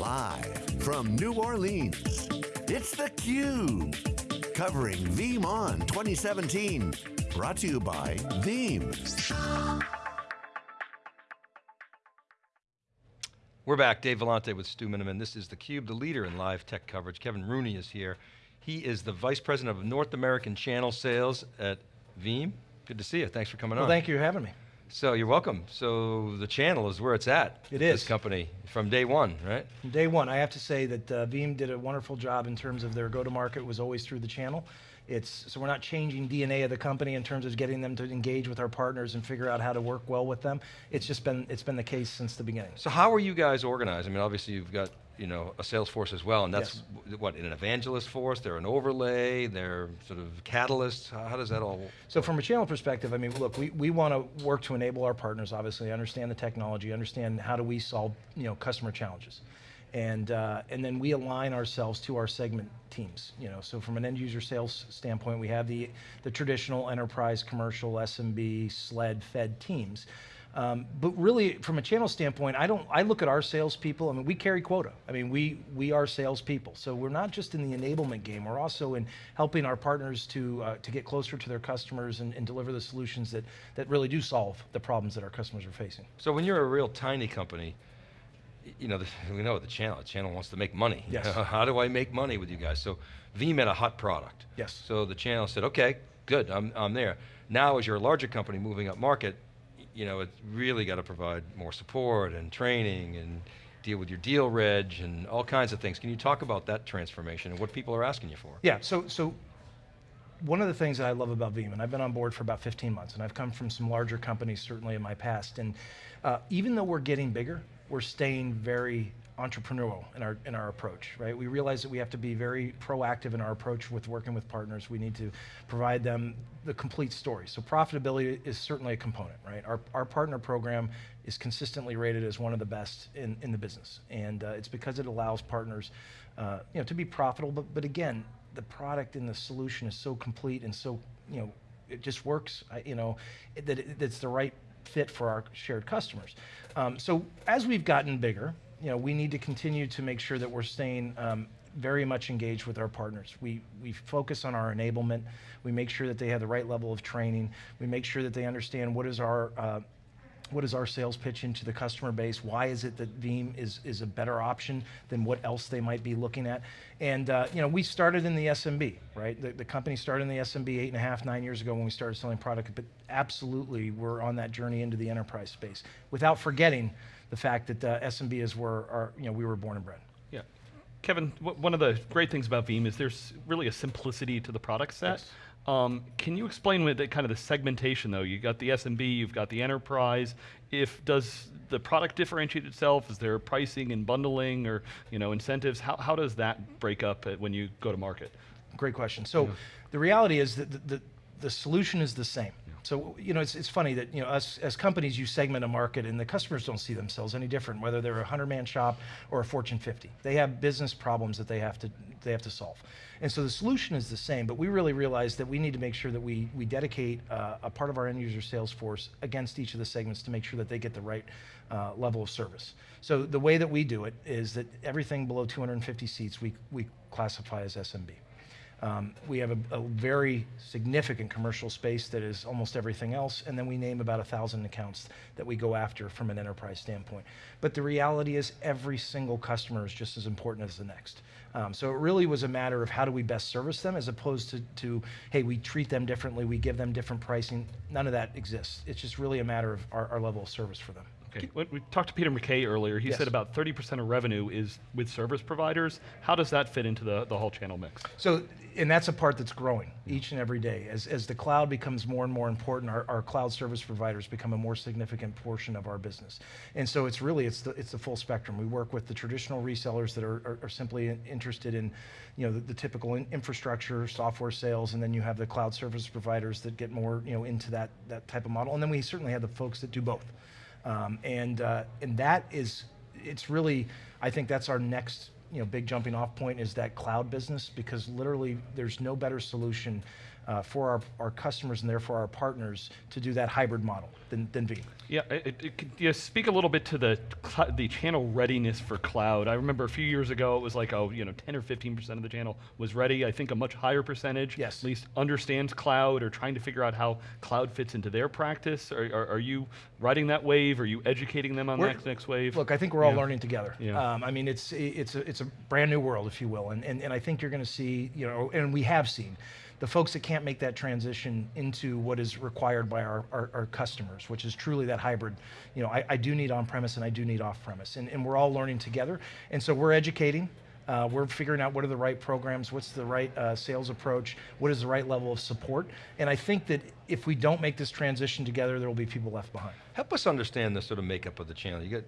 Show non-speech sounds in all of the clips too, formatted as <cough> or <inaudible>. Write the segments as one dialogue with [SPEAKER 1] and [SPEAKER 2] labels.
[SPEAKER 1] Live from New Orleans, it's theCUBE. Covering VeeamON 2017. Brought to you by Veeam.
[SPEAKER 2] We're back, Dave Vellante with Stu Miniman. This is theCUBE, the leader in live tech coverage. Kevin Rooney is here. He is the Vice President of North American Channel Sales at Veeam. Good to see you, thanks for coming
[SPEAKER 3] well,
[SPEAKER 2] on.
[SPEAKER 3] thank you for having me.
[SPEAKER 2] So you're welcome. So the channel is where it's at.
[SPEAKER 3] It is.
[SPEAKER 2] This company, from day one, right?
[SPEAKER 3] From day one, I have to say that uh, Veeam did a wonderful job in terms of their go-to-market was always through the channel. It's, so we're not changing DNA of the company in terms of getting them to engage with our partners and figure out how to work well with them. It's just been, it's been the case since the beginning.
[SPEAKER 2] So how are you guys organized? I mean, obviously you've got you know, a sales force as well, and that's
[SPEAKER 3] yes.
[SPEAKER 2] what, an evangelist force, they're an overlay, they're sort of catalysts, how, how, does that all work?
[SPEAKER 3] So from a channel perspective, I mean, look, we, we want to work to enable our partners, obviously, understand the technology, understand how do we solve, you know, customer challenges and uh, and then we align ourselves to our segment teams. You know, so from an end user sales standpoint, we have the the traditional enterprise, commercial, SMB, SLED, Fed teams. Um, but really, from a channel standpoint, I don't. I look at our salespeople. I mean, we carry quota. I mean, we we are salespeople. So we're not just in the enablement game. We're also in helping our partners to uh, to get closer to their customers and, and deliver the solutions that that really do solve the problems that our customers are facing.
[SPEAKER 2] So when you're a real tiny company, you know, the, we know the channel, the channel wants to make money. <laughs>
[SPEAKER 3] Yes.
[SPEAKER 2] How do I make money with you guys? So Veeam had a hot product.
[SPEAKER 3] Yes.
[SPEAKER 2] So the channel said, okay, good, I'm, I'm there. Now as you're a larger company moving up market, you know, it's really got to provide more support and training and deal with your deal reg and all kinds of things. Can you talk about that transformation and what people are asking you for?
[SPEAKER 3] Yeah, so, so one of the things that I love about Veeam, and I've been on board for about 15 months, and I've come from some larger companies certainly in my past, and uh, even though we're getting bigger, we're staying very entrepreneurial in our in our approach, right? We realize that we have to be very proactive in our approach with working with partners. We need to provide them the complete story. So profitability is certainly a component, right? Our our partner program is consistently rated as one of the best in in the business, and uh, it's because it allows partners, uh, you know, to be profitable. But but again, the product and the solution is so complete and so you know it just works. You know, that it, it's the right fit for our shared customers. Um, so as we've gotten bigger, you know, we need to continue to make sure that we're staying um, very much engaged with our partners. We, we focus on our enablement. We make sure that they have the right level of training. We make sure that they understand what is our uh, what is our sales pitch into the customer base? Why is it that Veeam is, is a better option than what else they might be looking at? And uh, you know, we started in the SMB, right? The, the, company started in the SMB eight and a half, nine years ago when we started selling product, but absolutely we're on that journey into the enterprise space without forgetting the fact that uh, SMB is where our, you know, we were born and bred.
[SPEAKER 4] Yeah. Kevin, one of the great things about Veeam is there's really a simplicity to the product set.
[SPEAKER 3] Yes.
[SPEAKER 4] Um, can you explain what the, kind of the segmentation though? You've got the SMB, you've got the enterprise. If does the product differentiate itself? Is there pricing and bundling or you know incentives? How, how does that break up when you go to market?
[SPEAKER 3] Great question. So yeah. the reality is that the, the, the solution is the same. So, you know, it's, it's funny that, you know, us as companies, you segment a market and the customers don't see themselves any different, whether they're a 100-man shop or a Fortune 50. They have business problems that they have to, they have to solve. And so the solution is the same, but we really realize that we need to make sure that we, we dedicate uh, a part of our end user sales force against each of the segments to make sure that they get the right uh, level of service. So the way that we do it is that everything below 250 seats, we, we classify as SMB. Um, we have a, a, very significant commercial space that is almost everything else, and then we name about a thousand accounts that we go after from an enterprise standpoint. But the reality is every single customer is just as important as the next. Um, so it really was a matter of how do we best service them as opposed to, to, hey, we treat them differently, we give them different pricing. None of that exists. It's just really a matter of our, our level of service for them.
[SPEAKER 4] Okay. We talked to Peter McKay earlier. He yes. said about 30% of revenue is with service providers. How does that fit into the, the whole channel mix?
[SPEAKER 3] So, and that's a part that's growing mm. each and every day. As, as the cloud becomes more and more important, our, our cloud service providers become a more significant portion of our business. And so it's really, it's the, it's the full spectrum. We work with the traditional resellers that are, are, are simply interested in you know, the, the typical in infrastructure, software sales, and then you have the cloud service providers that get more you know, into that, that type of model. And then we certainly have the folks that do both. Um, and, uh, and that is, it's really, I think that's our next you know, big jumping off point is that cloud business because literally there's no better solution uh, for our, our customers and therefore our partners to do that hybrid model than, than Veeam.
[SPEAKER 4] Yeah, it, it, could you speak a little bit to the the channel readiness for cloud. I remember a few years ago it was like oh you know 10 or 15 percent of the channel was ready. I think a much higher percentage
[SPEAKER 3] Yes.
[SPEAKER 4] at least understands cloud or trying to figure out how cloud fits into their practice. Are, are, are you riding that wave? Are you educating them on
[SPEAKER 3] We're-
[SPEAKER 4] that next wave?
[SPEAKER 3] Look, I think we're all
[SPEAKER 4] Yeah.
[SPEAKER 3] learning together.
[SPEAKER 4] Yeah.
[SPEAKER 3] Um, I mean, it's it's a, it's a brand new world, if you will, and and, and I think you're going to see, you know, and we have seen, the folks that can't make that transition into what is required by our, our, our customers, which is truly that hybrid. You know, I, I do need on-premise and I do need off-premise, and, and we're all learning together, and so we're educating. Uh, we're figuring out what are the right programs, what's the right uh, sales approach, what is the right level of support, and I think that if we don't make this transition together, there will be people left behind.
[SPEAKER 2] Help us understand the sort of makeup of the channel. You got,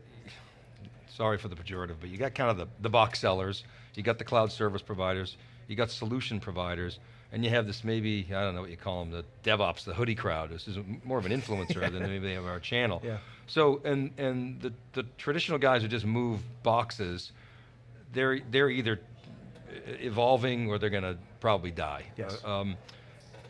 [SPEAKER 2] sorry for the pejorative, but you got kind of the, the box sellers, you got the cloud service providers, you got solution providers, and you have this maybe, I don't know what you call them, the DevOps, the hoodie crowd. This is more of an influencer than maybe of our channel.
[SPEAKER 3] Yeah.
[SPEAKER 2] So, and, and the, the traditional guys who just move boxes, they're, they're either evolving or they're going to probably die.
[SPEAKER 3] Yes.
[SPEAKER 2] Uh, um,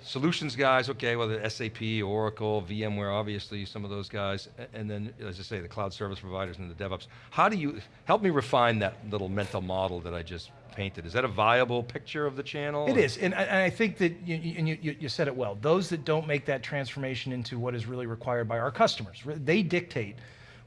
[SPEAKER 2] solutions guys, okay, whether SAP, Oracle, VMware, obviously some of those guys, and then, as I say, the cloud service providers and the DevOps. How do you help me refine that little mental model that I just painted? Is that a viable picture of the channel?
[SPEAKER 3] It is, and I, and I think that you, and you, you you said it well. Those that don't make that transformation into what is really required by our customers, they dictate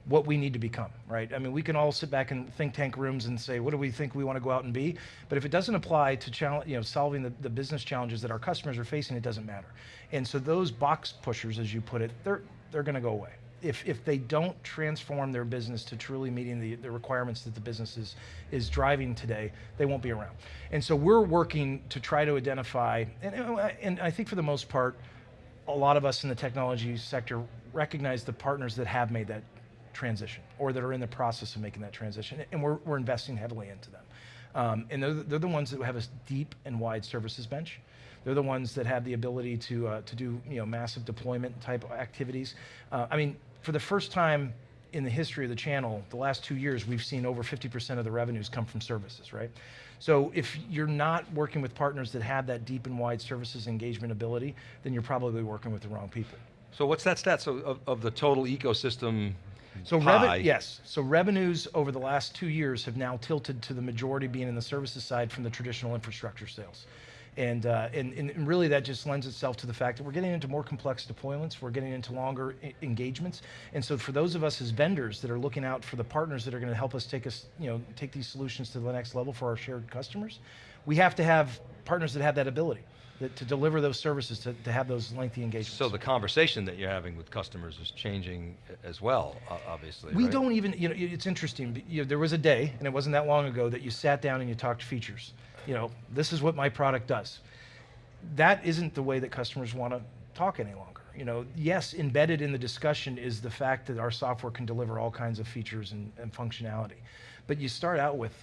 [SPEAKER 3] what we need to become, right? I mean, we can all sit back in think tank rooms and say, what do we think we want to go out and be? But if it doesn't apply to challenge, you know, solving the, the business challenges that our customers are facing, it doesn't matter. And so those box pushers, as you put it, they're they're going to go away. If, if they don't transform their business to truly meeting the, the requirements that the business is, is driving today, they won't be around. And so we're working to try to identify, and, and I think for the most part, a lot of us in the technology sector recognize the partners that have made that transition or that are in the process of making that transition, and we're, we're investing heavily into them. Um, and they're, the- they're the ones that have a deep and wide services bench. They're the ones that have the ability to, uh, to do you know, massive deployment type activities. Uh, I mean, for the first time in the history of the channel, the last two years, we've seen over 50% of the revenues come from services, right? So if you're not working with partners that have that deep and wide services engagement ability, then you're probably working with the wrong people.
[SPEAKER 2] So what's that stat? So of, of the total ecosystem
[SPEAKER 3] So revenue, yes. So revenues over the last two years have now tilted to the majority being in the services side from the traditional infrastructure sales. And, uh, and, and really that just lends itself to the fact that we're getting into more complex deployments, we're getting into longer engagements. And so for those of us as vendors that are looking out for the partners that are going to help us take us, you know, take these solutions to the next level for our shared customers, we have to have partners that have that ability that, to deliver those services, to, to have those lengthy engagements.
[SPEAKER 2] So the conversation that you're having with customers is changing as well, obviously.
[SPEAKER 3] We
[SPEAKER 2] right?
[SPEAKER 3] don't even, you know, it's interesting. You know, there was a day, and it wasn't that long ago, that you sat down and you talked features. You know, this is what my product does. That isn't the way that customers want to talk any longer. You know, yes, embedded in the discussion is the fact that our software can deliver all kinds of features and, and functionality. But you start out with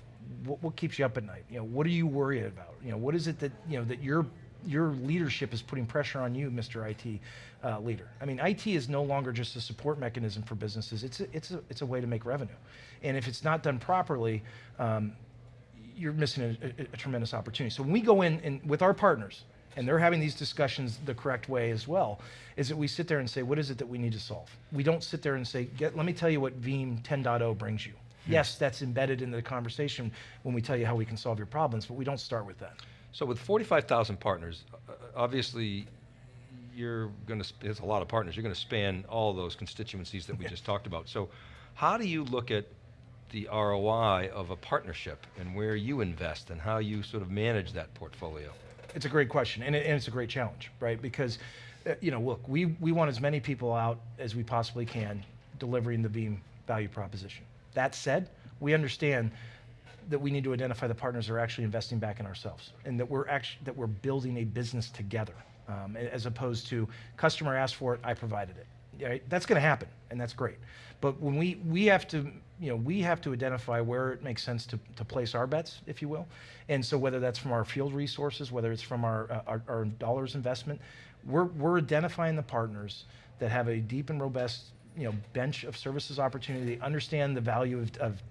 [SPEAKER 3] what, what keeps you up at night. You know, what are you worried about? You know, what is it that you know that your your leadership is putting pressure on you, Mr. IT uh, leader. I mean, IT is no longer just a support mechanism for businesses. It's a, it's a, it's a way to make revenue, and if it's not done properly, um, you're missing a, a, a tremendous opportunity. So when we go in and with our partners, and they're having these discussions the correct way as well, is that we sit there and say, what is it that we need to solve? We don't sit there and say, Get, let me tell you what Veeam 10.0 brings you. Yes, that's embedded in the conversation when we tell you how we can solve your problems, but we don't start with that.
[SPEAKER 2] So with 45,000 partners, uh, obviously, you're going to, there's a lot of partners, you're going to span all those constituencies that we just talked about. So how do you look at the ROI of a partnership and where you invest and how you sort of manage that portfolio?
[SPEAKER 3] It's a great question, and, it, and it's a great challenge, right? Because, uh, you know, look, we, we want as many people out as we possibly can delivering the Veeam value proposition. That said, we understand that we need to identify the partners that are actually investing back in ourselves, and that we're actually that we're building a business together, um, as opposed to customer asked for it, I provided it. Right? That's going to happen, and that's great. But when we we have to you know we have to identify where it makes sense to, to place our bets, if you will, and so whether that's from our field resources, whether it's from our uh, our, our dollars investment, we're we're identifying the partners that have a deep and robust you know bench of services opportunity, understand the value of, of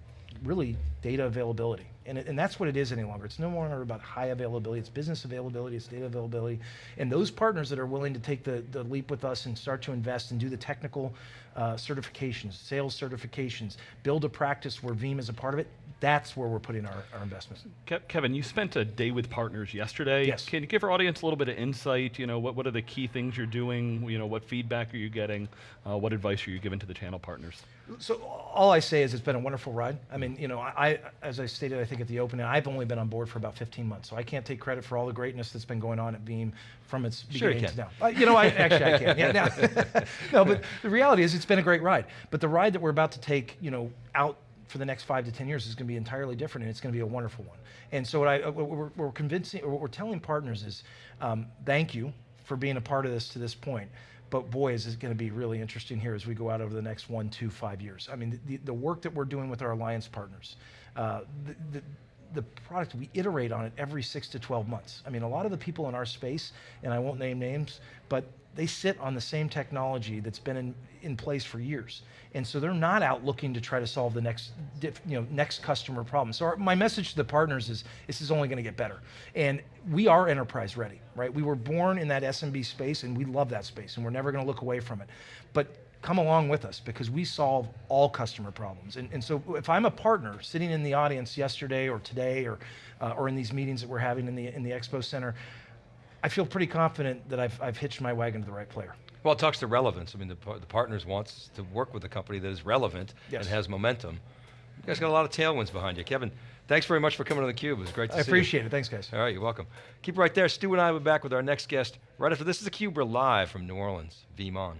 [SPEAKER 3] really data availability. And, and that's what it is any longer. It's no longer about high availability, it's business availability, it's data availability. And those partners that are willing to take the, the leap with us and start to invest and do the technical uh, certifications, sales certifications, build a practice where Veeam is a part of it, that's where we're putting our, our investments.
[SPEAKER 4] Ke- Kevin, you spent a day with partners yesterday.
[SPEAKER 3] Yes.
[SPEAKER 4] Can you give our audience a little bit of insight? You know, what, what are the key things you're doing? You know, what feedback are you getting? Uh, what advice are you giving to the channel partners?
[SPEAKER 3] So all I say is it's been a wonderful ride. I mean, you know, I, I as I stated, I think at the opening, I've only been on board for about 15 months, so I can't take credit for all the greatness that's been going on at Veeam from its
[SPEAKER 2] Sure
[SPEAKER 3] beginning to now. Uh, you know, I actually I can. Yeah, no. <laughs> no, but the reality is it's been a great ride. But the ride that we're about to take, you know, out for the next five to 10 years is going to be entirely different and it's going to be a wonderful one. And so what, I, what we're, convincing, or what we're telling partners is um, thank you for being a part of this to this point. But boy, is it going to be really interesting here as we go out over the next one, two, five years. I mean, the, the work that we're doing with our alliance partners, uh, the, the, the product, we iterate on it every six to 12 months. I mean, a lot of the people in our space, and I won't name names, but they sit on the same technology that's been in, in place for years. And so they're not out looking to try to solve the next, you know, next customer problem. So our, my message to the partners is this is only going to get better. And we are enterprise ready, right? We were born in that SMB space and we love that space and we're never going to look away from it. But come along with us because we solve all customer problems. And, and so if I'm a partner sitting in the audience yesterday or today or, uh, or in these meetings that we're having in the, in the Expo Center, I feel pretty confident that I've, I've hitched my wagon to the right player.
[SPEAKER 2] Well, it talks to relevance. I mean, the, the partners wants to work with a company that is relevant
[SPEAKER 3] Yes.
[SPEAKER 2] and has momentum. You guys got a lot of tailwinds behind you. Kevin, thanks very much for coming to theCUBE. It was great to
[SPEAKER 3] I
[SPEAKER 2] see you.
[SPEAKER 3] appreciate it. Thanks, guys.
[SPEAKER 2] All right, you're welcome. Keep it right there. Stu and I will be back with our next guest right after this is theCUBE. We're live from New Orleans. VeeamON.